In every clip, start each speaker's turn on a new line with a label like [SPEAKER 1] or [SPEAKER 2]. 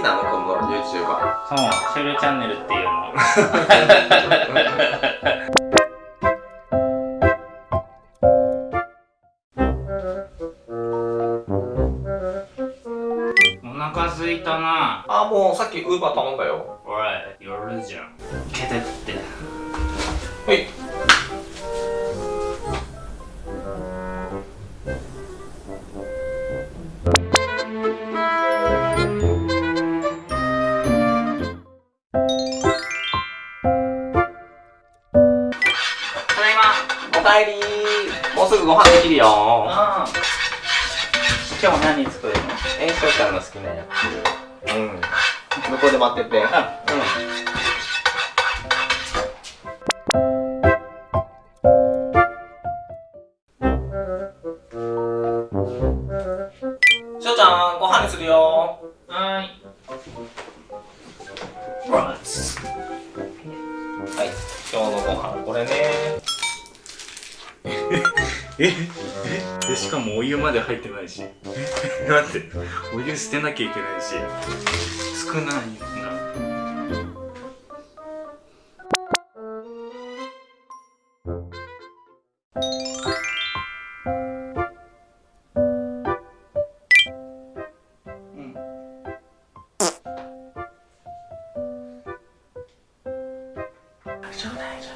[SPEAKER 1] きなの？この YouTuber
[SPEAKER 2] そうシュールチャンネルっていうの。お腹すいたな。
[SPEAKER 1] あもうさっきウーバー頼んだよ。
[SPEAKER 2] おい夜じゃん。ケテって今日何作るの？
[SPEAKER 1] えしょうちゃんの好きなやつ。うん。向こうで待ってて。うん。うちゃんご飯にするよ。
[SPEAKER 2] はーい
[SPEAKER 1] はい。今日のご飯これね。
[SPEAKER 2] え？でしかもお湯まで入ってないし。待ってお湯捨てなきゃいけないし。少ない。なうん。大丈夫。大丈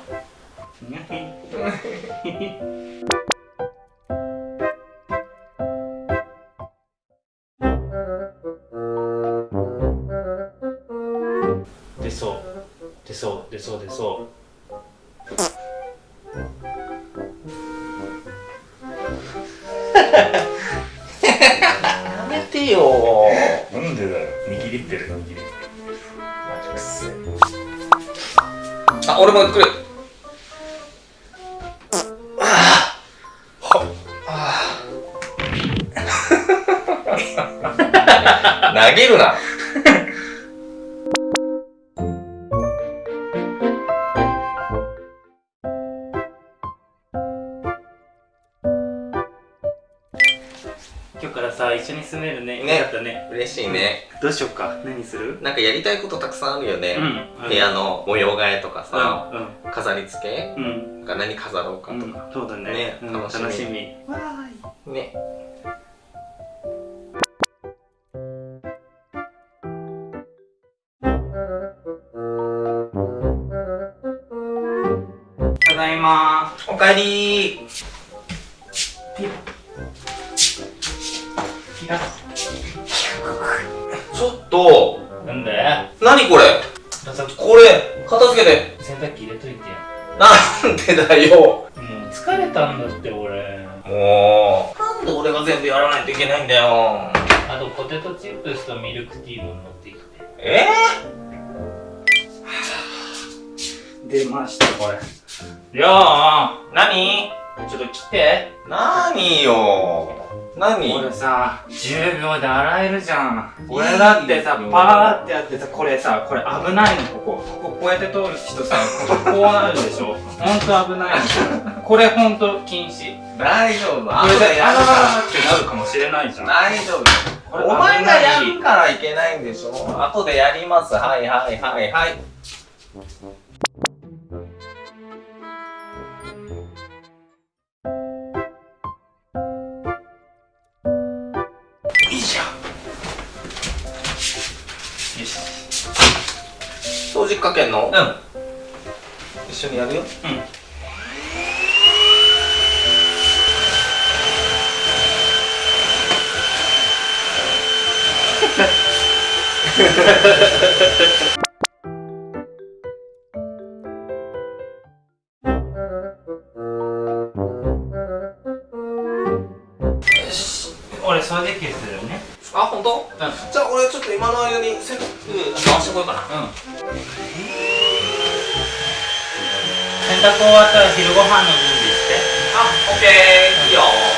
[SPEAKER 2] 夫出そう。出そう。出そう。出そう。
[SPEAKER 1] やめてよ。
[SPEAKER 2] なんでだよ。握りってる。握りってる
[SPEAKER 1] マジくせあ俺も来る投げるな。
[SPEAKER 2] 今日からさ一緒に住めるね。
[SPEAKER 1] ね。
[SPEAKER 2] よかったね。
[SPEAKER 1] 嬉しいね。
[SPEAKER 2] どうしよっか。何する？
[SPEAKER 1] なんかやりたいことたくさんあるよね、
[SPEAKER 2] うん
[SPEAKER 1] 部屋の模様替えとかさ、
[SPEAKER 2] う
[SPEAKER 1] 飾り付け？
[SPEAKER 2] ん。うん
[SPEAKER 1] 何飾ろうか
[SPEAKER 2] うん
[SPEAKER 1] とか、
[SPEAKER 2] そうだね。
[SPEAKER 1] ね
[SPEAKER 2] うん
[SPEAKER 1] 楽しみ。
[SPEAKER 2] 楽しみ。
[SPEAKER 1] ねおかえり。ちょっと。
[SPEAKER 2] なんで？
[SPEAKER 1] 何これ？これ片付けて。
[SPEAKER 2] 洗濯機入れといてよ
[SPEAKER 1] なんでだよ。
[SPEAKER 2] もう疲れたんだって俺。
[SPEAKER 1] もう。なんで俺が全部やらないといけないんだよ。
[SPEAKER 2] あとポテトチップスとミルクティーも持ってきて。
[SPEAKER 1] え
[SPEAKER 2] 出ましたこれりょう
[SPEAKER 1] ー、何？
[SPEAKER 2] ちょっと来て。
[SPEAKER 1] 何よ。何？
[SPEAKER 2] 俺さ10秒で洗えるじゃん。俺だってさパーってやってさこれさこれ危ないの。こここここうやって通る人さこここうなるでしょ。ほんと危ないの。これほんと禁止。
[SPEAKER 1] 大丈夫。
[SPEAKER 2] これであらららってなるかもしれないじゃん。
[SPEAKER 1] 大丈夫。お前がやるからいけないんでしょ。後でやります。はいはいはいはい
[SPEAKER 2] よし
[SPEAKER 1] 掃除機かけんの？
[SPEAKER 2] うん。
[SPEAKER 1] 一緒にやるよ。
[SPEAKER 2] うん。
[SPEAKER 1] よ 今の間に洗濯回してこようかな。
[SPEAKER 2] うん。洗濯終わったら昼ご飯の準備して。
[SPEAKER 1] あオッケー。いいよ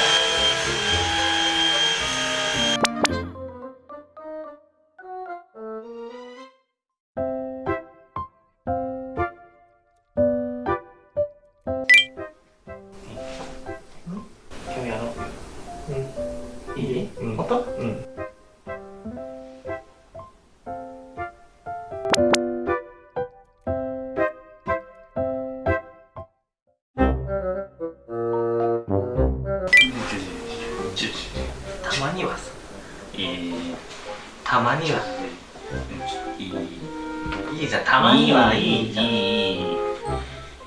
[SPEAKER 2] いい
[SPEAKER 1] じゃん。たまにはいい。じゃん
[SPEAKER 2] いい。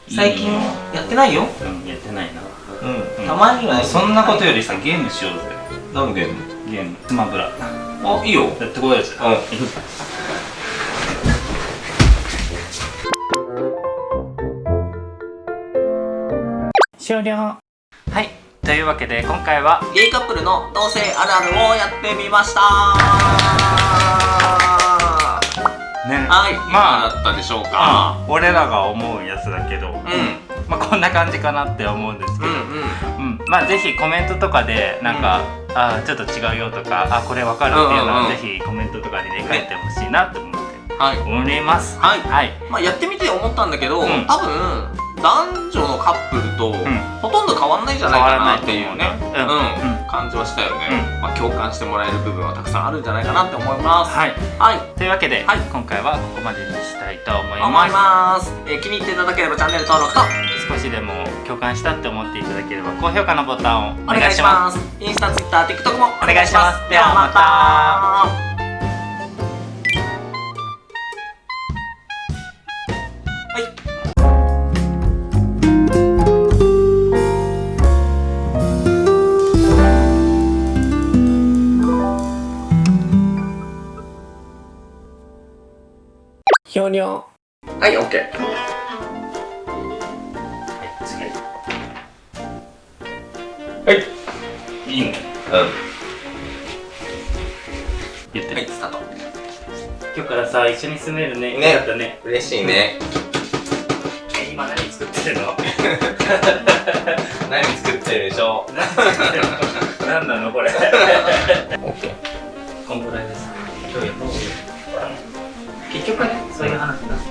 [SPEAKER 1] 最近やってないよ。
[SPEAKER 2] うんやってないな。
[SPEAKER 1] うん。たまにはいい。
[SPEAKER 2] そんなことよりさゲームしようぜ。
[SPEAKER 1] 何のゲーム？
[SPEAKER 2] ゲーム。スマブラ。
[SPEAKER 1] あいいよ。
[SPEAKER 2] やってこいよじゃあ
[SPEAKER 1] うん。
[SPEAKER 2] 終了。はい。というわけで今回は
[SPEAKER 1] ゲイカップルの同性あるあるをやってみました
[SPEAKER 2] ね。
[SPEAKER 1] はい、
[SPEAKER 2] まあ
[SPEAKER 1] だったでしょうか？
[SPEAKER 2] 俺らが思うやつだけど、
[SPEAKER 1] うん。
[SPEAKER 2] まあこんな感じかなって思うんですけど、
[SPEAKER 1] うんうん。
[SPEAKER 2] うん、まあぜひコメントとかでなんか、あーちょっと違うよとかあこれわかるっていうのは、
[SPEAKER 1] うんうんうん。
[SPEAKER 2] ぜひコメントとかでね書いてほしいなと思って
[SPEAKER 1] はい。
[SPEAKER 2] 思います。
[SPEAKER 1] はい。
[SPEAKER 2] はい。
[SPEAKER 1] まあやってみて思ったんだけど、
[SPEAKER 2] うん。
[SPEAKER 1] 多分男女のカップルと
[SPEAKER 2] ん。
[SPEAKER 1] ほとんど変わんないんじゃないかなっていうね。
[SPEAKER 2] う
[SPEAKER 1] ん感じはしたよね、まあ、共感してもらえる部分はたくさんあるんじゃないかなって思います。
[SPEAKER 2] はい。
[SPEAKER 1] はい。
[SPEAKER 2] というわけで、
[SPEAKER 1] はい。
[SPEAKER 2] 今回はここまでにしたいと思い
[SPEAKER 1] 思
[SPEAKER 2] ます。
[SPEAKER 1] います、えー気に入っていただければチャンネル登録と。
[SPEAKER 2] 少しでも共感したって思っていただければ高評価のボタンをお
[SPEAKER 1] お願いし
[SPEAKER 2] ま
[SPEAKER 1] す。インスタ、ツイッター、TikTok もお願いします。
[SPEAKER 2] ではまた
[SPEAKER 3] ひょにょ
[SPEAKER 1] はい、OK
[SPEAKER 2] す次
[SPEAKER 1] はい
[SPEAKER 2] いい。ね
[SPEAKER 1] うん
[SPEAKER 2] 言って、
[SPEAKER 1] はい、スタート。
[SPEAKER 2] 今日からさ一緒に住めるね。
[SPEAKER 1] ね。
[SPEAKER 2] よかったね。
[SPEAKER 1] 嬉しいね。
[SPEAKER 2] え今何作ってるの？
[SPEAKER 1] 何作ってるでしょ？
[SPEAKER 2] 何作ってるの？何なのこれ？
[SPEAKER 1] OK
[SPEAKER 2] こんぐらいです。今日やろう結局ねそういう話だ